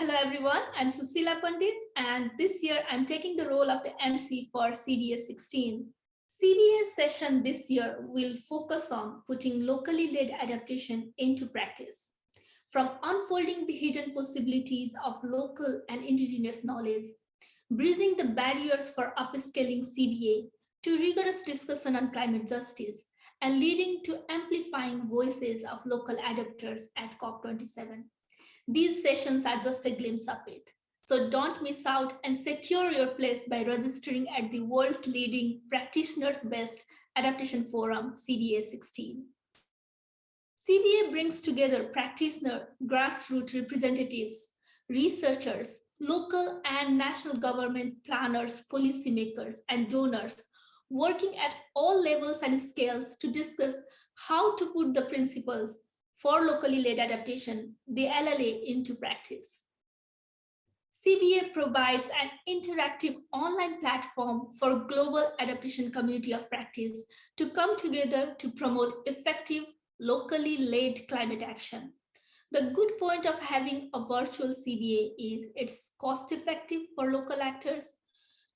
Hello everyone, I'm Susila Pandit and this year I'm taking the role of the MC for CBA 16. CBA session this year will focus on putting locally led adaptation into practice. From unfolding the hidden possibilities of local and indigenous knowledge, bridging the barriers for upscaling CBA to rigorous discussion on climate justice, and leading to amplifying voices of local adapters at COP27. These sessions are just a glimpse of it. So don't miss out and secure your place by registering at the world's leading practitioners-based adaptation forum, CBA 16. CBA brings together practitioner, grassroots representatives, researchers, local and national government planners, policymakers, and donors working at all levels and scales to discuss how to put the principles for locally led adaptation, the LLA, into practice. CBA provides an interactive online platform for global adaptation community of practice to come together to promote effective, locally led climate action. The good point of having a virtual CBA is it's cost effective for local actors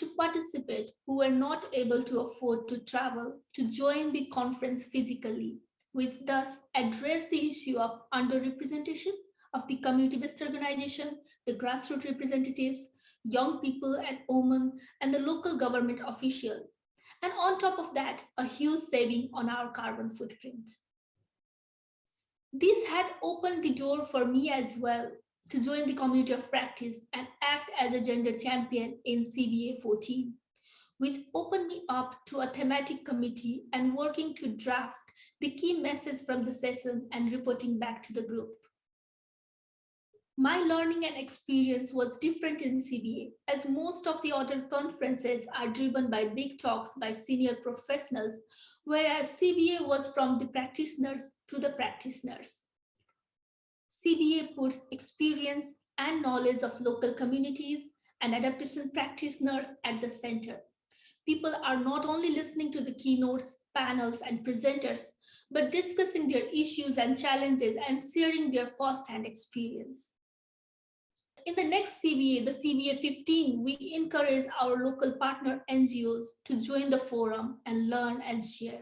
to participate who were not able to afford to travel to join the conference physically, which thus address the issue of underrepresentation of the community-based organization, the grassroots representatives, young people at Oman, and the local government official. And on top of that, a huge saving on our carbon footprint. This had opened the door for me as well to join the community of practice and act as a gender champion in CBA 14, which opened me up to a thematic committee and working to draft the key message from the session and reporting back to the group. My learning and experience was different in CBA as most of the other conferences are driven by big talks by senior professionals, whereas CBA was from the practitioners to the practitioners. CBA puts experience and knowledge of local communities and adaptation practitioners at the center. People are not only listening to the keynotes, panels, and presenters, but discussing their issues and challenges and sharing their firsthand experience. In the next CBA, the CBA 15, we encourage our local partner NGOs to join the forum and learn and share.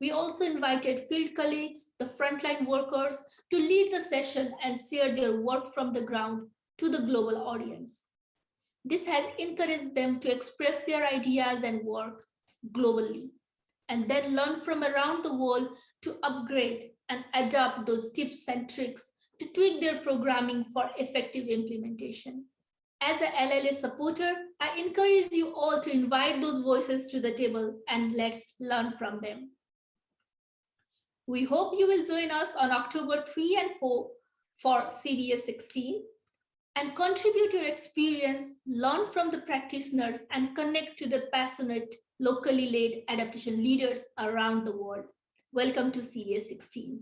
We also invited field colleagues, the frontline workers, to lead the session and share their work from the ground to the global audience. This has encouraged them to express their ideas and work globally, and then learn from around the world to upgrade and adapt those tips and tricks to tweak their programming for effective implementation. As a LLA supporter, I encourage you all to invite those voices to the table and let's learn from them. We hope you will join us on October 3 and 4 for CBA 16 and contribute your experience, learn from the practitioners and connect to the passionate locally led adaptation leaders around the world. Welcome to CBA 16.